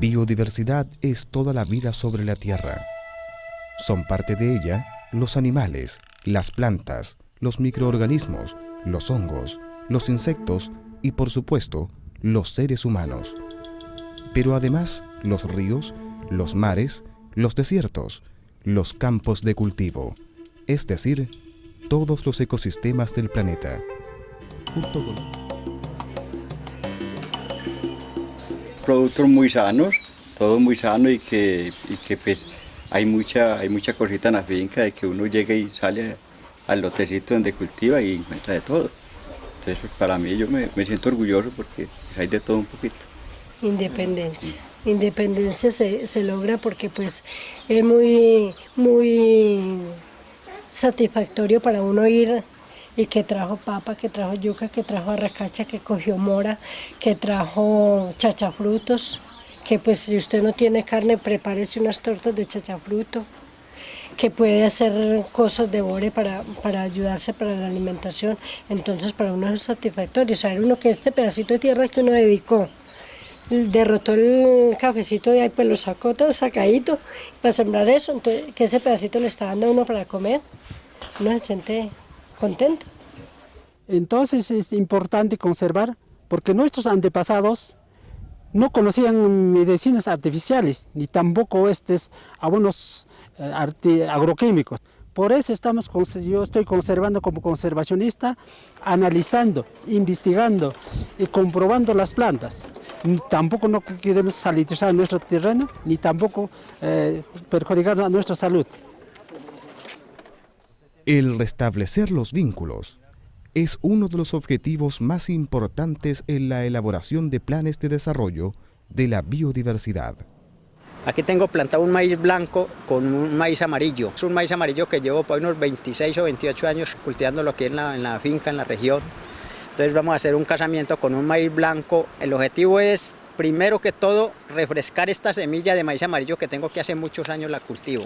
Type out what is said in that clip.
Biodiversidad es toda la vida sobre la Tierra. Son parte de ella los animales, las plantas, los microorganismos, los hongos, los insectos y por supuesto los seres humanos. Pero además los ríos, los mares, los desiertos, los campos de cultivo, es decir, todos los ecosistemas del planeta. Productos muy sanos, todo muy sano y que, que pues, hay mucha, hay mucha cosita en la finca de que uno llega y sale al lotecito donde cultiva y encuentra de todo. Entonces pues, para mí yo me, me siento orgulloso porque hay de todo un poquito. Independencia. Independencia se, se, logra porque pues es muy, muy satisfactorio para uno ir y que trajo papa, que trajo yuca, que trajo arracacha, que cogió mora, que trajo chachafrutos, que pues si usted no tiene carne, prepárese unas tortas de chachafruto, que puede hacer cosas de bore para, para ayudarse para la alimentación. Entonces para uno es satisfactorio saber uno que este pedacito de tierra que uno dedicó, derrotó el cafecito de ahí, pues lo sacó todo sacadito para sembrar eso, entonces que ese pedacito le está dando a uno para comer, uno se siente contento. Entonces es importante conservar, porque nuestros antepasados no conocían medicinas artificiales, ni tampoco estos abonos eh, agroquímicos. Por eso estamos, yo estoy conservando como conservacionista, analizando, investigando y comprobando las plantas. Tampoco no queremos salitizar nuestro terreno, ni tampoco eh, perjudicar a nuestra salud. El restablecer los vínculos es uno de los objetivos más importantes en la elaboración de planes de desarrollo de la biodiversidad. Aquí tengo plantado un maíz blanco con un maíz amarillo. Es un maíz amarillo que llevo por unos 26 o 28 años cultivándolo aquí en la, en la finca, en la región. Entonces vamos a hacer un casamiento con un maíz blanco. El objetivo es, primero que todo, refrescar esta semilla de maíz amarillo que tengo que hace muchos años la cultivo.